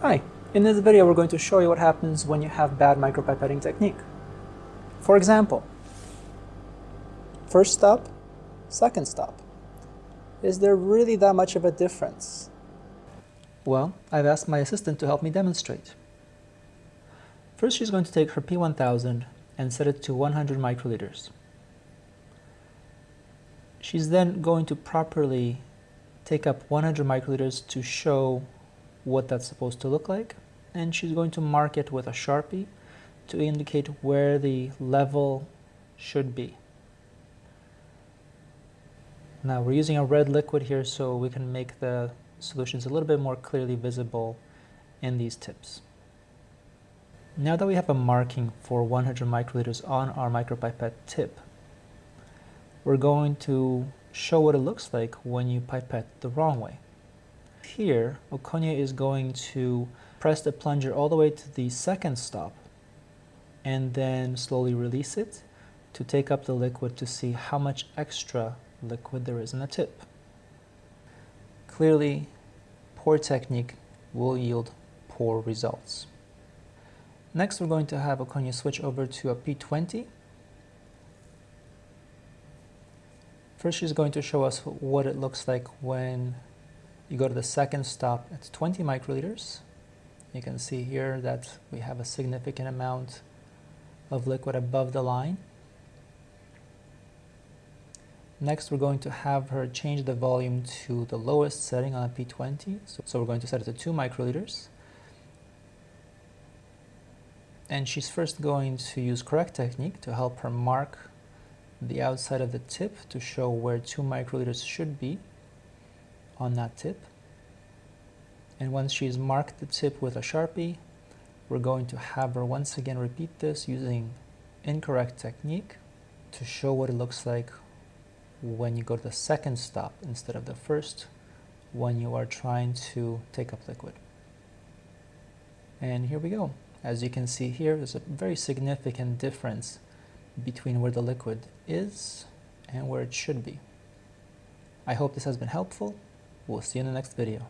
Hi, in this video we're going to show you what happens when you have bad micropipetting technique. For example, first stop, second stop. Is there really that much of a difference? Well, I've asked my assistant to help me demonstrate. First she's going to take her P1000 and set it to 100 microliters. She's then going to properly take up 100 microliters to show what that's supposed to look like and she's going to mark it with a sharpie to indicate where the level should be. Now we're using a red liquid here so we can make the solutions a little bit more clearly visible in these tips. Now that we have a marking for 100 microliters on our micropipette tip, we're going to show what it looks like when you pipette the wrong way. Here, Okonya is going to press the plunger all the way to the second stop and then slowly release it to take up the liquid to see how much extra liquid there is in the tip. Clearly, poor technique will yield poor results. Next, we're going to have Okonya switch over to a P20. First, she's going to show us what it looks like when you go to the second stop at 20 microliters. You can see here that we have a significant amount of liquid above the line. Next, we're going to have her change the volume to the lowest setting on a P20. So, so we're going to set it to 2 microliters. And she's first going to use correct technique to help her mark the outside of the tip to show where 2 microliters should be on that tip. And once she's marked the tip with a Sharpie, we're going to have her once again repeat this using incorrect technique to show what it looks like when you go to the second stop instead of the first when you are trying to take up liquid. And here we go. As you can see here, there's a very significant difference between where the liquid is and where it should be. I hope this has been helpful. We'll see you in the next video.